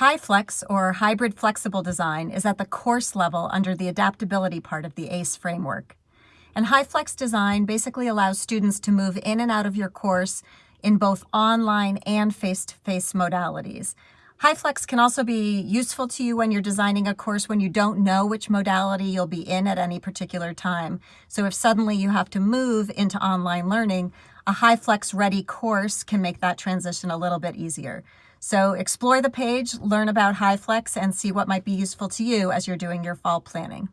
HyFlex, or Hybrid Flexible Design, is at the course level under the adaptability part of the ACE framework. And HyFlex Design basically allows students to move in and out of your course in both online and face-to-face -face modalities. HyFlex can also be useful to you when you're designing a course when you don't know which modality you'll be in at any particular time. So if suddenly you have to move into online learning, a HyFlex ready course can make that transition a little bit easier. So explore the page, learn about HyFlex, and see what might be useful to you as you're doing your fall planning.